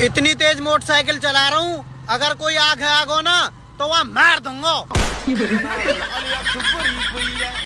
इतनी तेज मोटरसाइकिल चला रहा हूँ, अगर कोई आग है आगो ना तो वहाँ मार दूँगा।